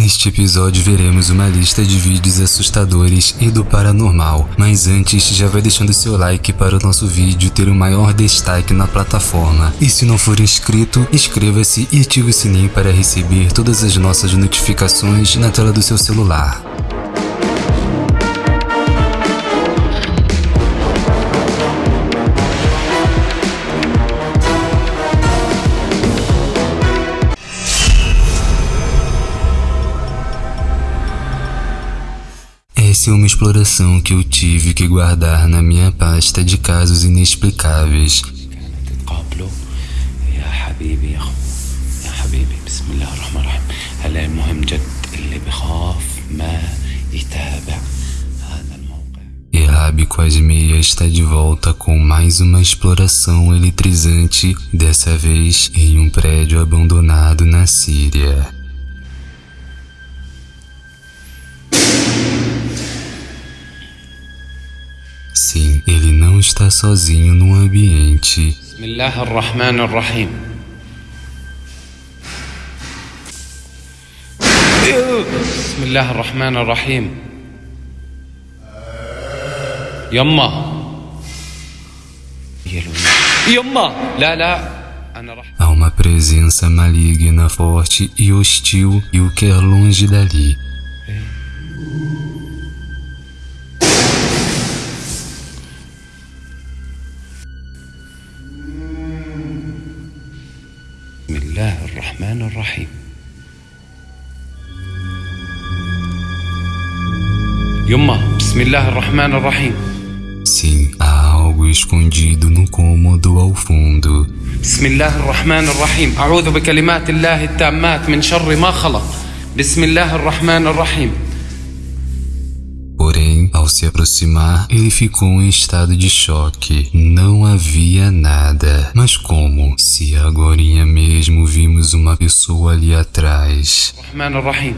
Neste episódio veremos uma lista de vídeos assustadores e do paranormal, mas antes já vai deixando seu like para o nosso vídeo ter o maior destaque na plataforma. E se não for inscrito, inscreva-se e ative o sininho para receber todas as nossas notificações na tela do seu celular. Uma exploração que eu tive que guardar na minha pasta de casos inexplicáveis. Errabe Quasmeia está de volta com mais uma exploração eletrizante, dessa vez em um prédio abandonado na Síria. está sozinho no ambiente. Bismillahirrahmanirrahim. Bismillahirrahmanirrahim. Yamma. Yamma. Lá, lá. Há uma presença maligna, forte e hostil e o quer longe dali. الرحمن الرحيم. يما بسم الله الرحمن الرحيم. Sim, há algo escondido no cômodo ao fundo. بسم الله الرحمن الرحيم. أعوذ بكلمات الله التامات من شر ما خلق. بسم الله الرحمن الرحيم. ao se aproximar, ele ficou em estado de choque. Não havia nada. Mas como? Se agorinha mesmo vimos uma pessoa ali atrás. الرحمن الرحيم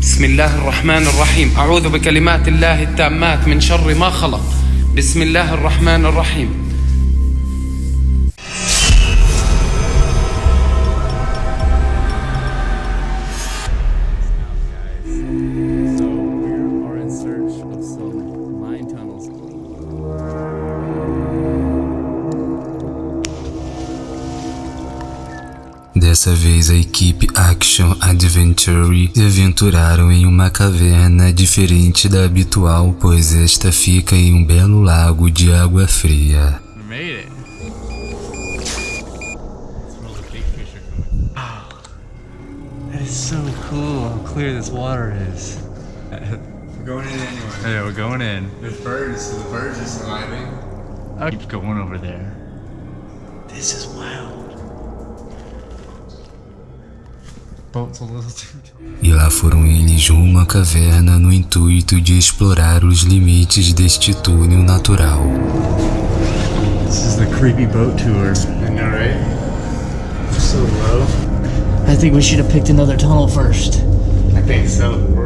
بسم الله الرحمن الرحيم أعوذ بكلمات الله التامات من شر ما خلق بسم الله الرحمن الرحيم Dessa vez a equipe Action Adventure se aventuraram em uma caverna diferente da habitual, pois esta fica em um belo lago de água fria. We made it. Smell the big fish are coming. Wow. That is so cool how clear this water is. We're going in anyway. Yeah, we're going in. There's birds, so the birds are surviving. I'll keep going over there. This is wild. E lá foram eles rumo à caverna no intuito de explorar os limites deste túnel natural. This is the creepy boat tour. I know, right? So low. I think we should have picked another tunnel first. I think so.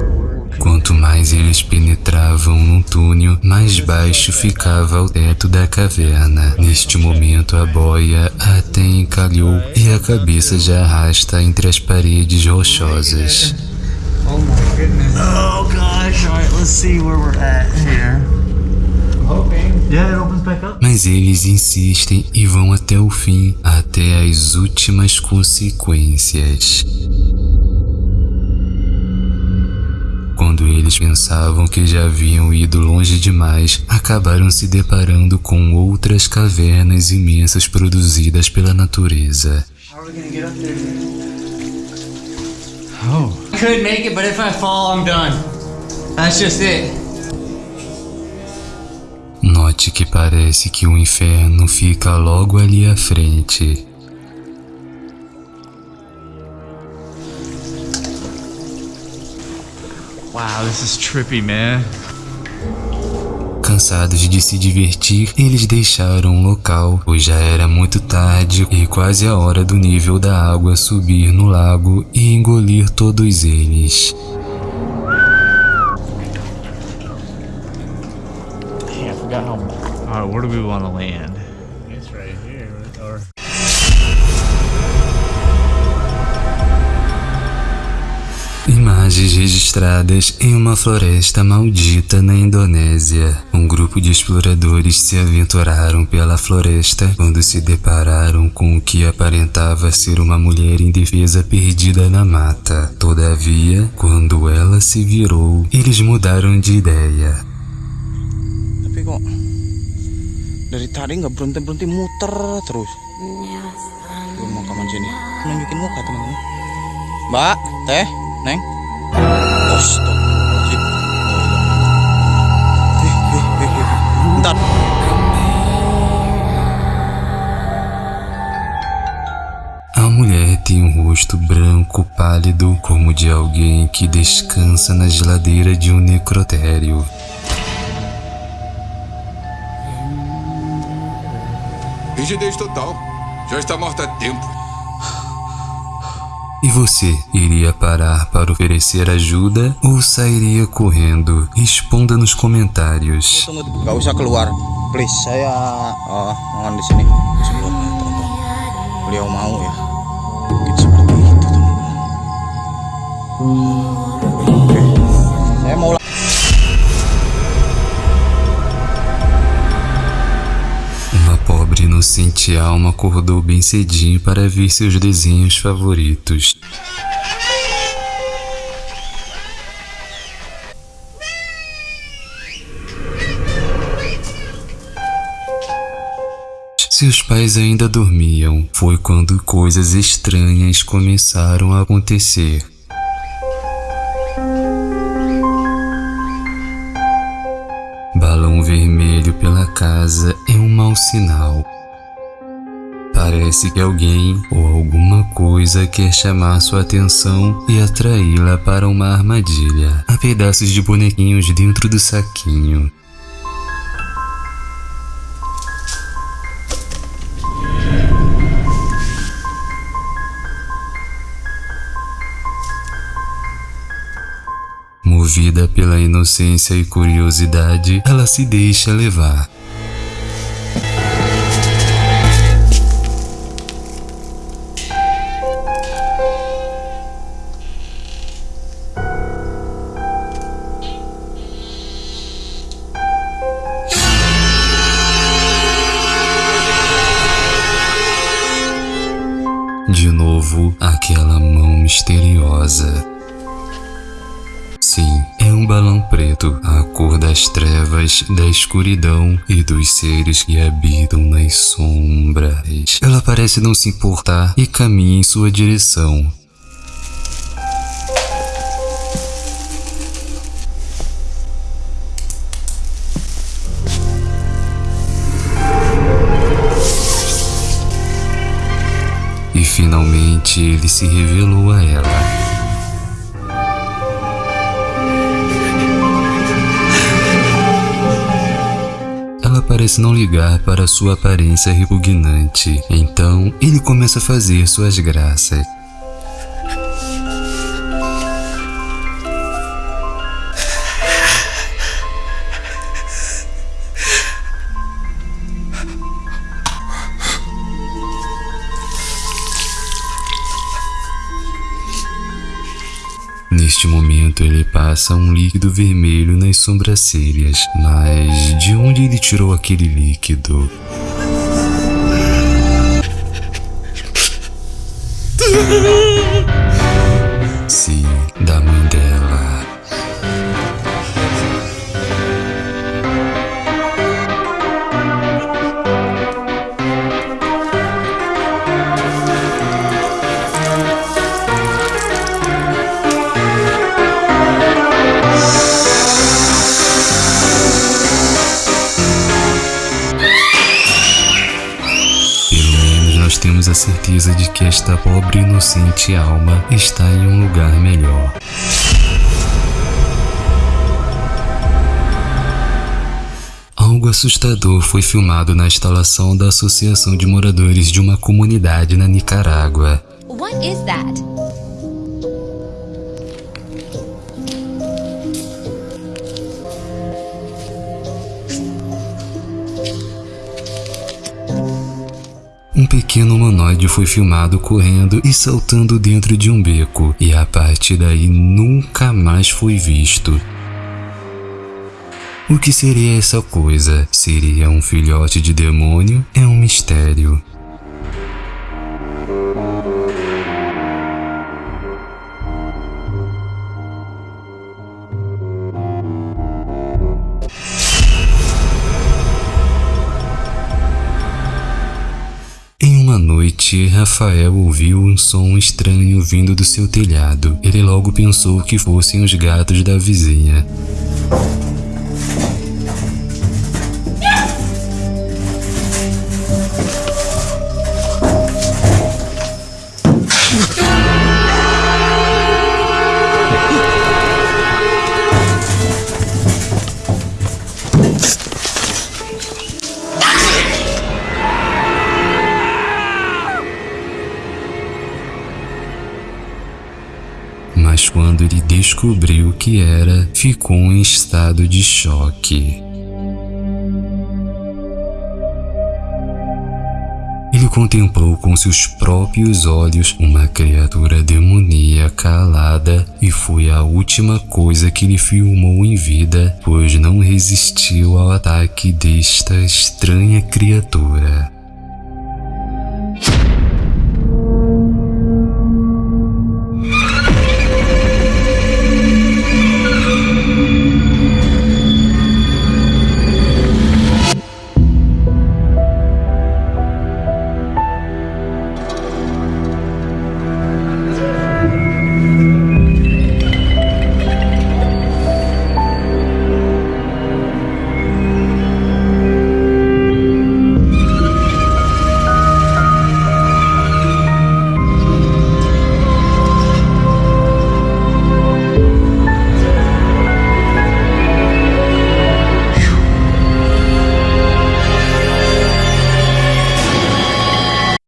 Quanto mais eles penetravam no túnel, mais baixo ficava o teto da caverna. Neste momento, a boia até encalhou e a cabeça já arrasta entre as paredes rochosas. Oh my goodness. Oh gosh, alright, let's see where we're at here. I'm hoping. Yeah, it opens back up. Mas eles insistem e vão até o fim, até as últimas consequências. Quando eles pensavam que já haviam ido longe demais, acabaram se deparando com outras cavernas imensas produzidas pela natureza. Oh. I could make it, but if I fall, I'm done. That's just it. Note que parece que o inferno fica logo ali à frente. Wow, this is trippy, man. Cansados de se divertir, eles deixaram o local, pois já era muito tarde e quase a hora do nível da água subir no lago e engolir todos eles. Dang, I forgot how. Alright, where do we want to land? It's right here. Or imagens registradas em uma floresta maldita na Indonésia. Um grupo de exploradores se aventuraram pela floresta quando se depararam com o que aparentava ser uma mulher indefesa perdida na mata. Todavia, quando ela se virou, eles mudaram de ideia. Tapi kok dari tadi nggak berhenti berhenti muter terus. Di pemakaman sini. Nunjukin muka teman-teman. Mbak, teh, Bentar. A mulher tem um rosto branco pálido como de alguém que descansa na geladeira de um necrotério. Rigidez total. Já está morta há tempo. E você iria parar para oferecer ajuda ou sairia correndo? Responda nos comentários. Uh. Inocente alma acordou bem cedinho para ver seus desenhos favoritos. Seus pais ainda dormiam. Foi quando coisas estranhas começaram a acontecer. Balão vermelho pela casa é um mau sinal. Parece que alguém ou alguma coisa quer chamar sua atenção e atraí-la para uma armadilha. Há pedaços de bonequinhos dentro do saquinho. Movida pela inocência e curiosidade, ela se deixa levar. De novo, aquela mão misteriosa. Sim, é um balão preto, a cor das trevas, da escuridão e dos seres que habitam nas sombras. Ela parece não se importar e caminha em sua direção. Finalmente ele se revelou a ela. Ela parece não ligar para sua aparência repugnante. Então, ele começa a fazer suas graças. Neste momento ele passa um líquido vermelho nas sobrancelhas, mas de onde ele tirou aquele líquido? inocente alma está em um lugar melhor. Algo assustador foi filmado na instalação da Associação de Moradores de uma comunidade na Nicarágua. What is that? Pequeno humanoide foi filmado correndo e saltando dentro de um beco, e a partir daí nunca mais foi visto. O que seria essa coisa? Seria um filhote de demônio? É um mistério. Noite, Rafael ouviu um som estranho vindo do seu telhado. Ele logo pensou que fossem os gatos da vizinha. Descobriu o que era, ficou em estado de choque. Ele contemplou com seus próprios olhos uma criatura demoníaca alada e foi a última coisa que ele filmou em vida, pois não resistiu ao ataque desta estranha criatura.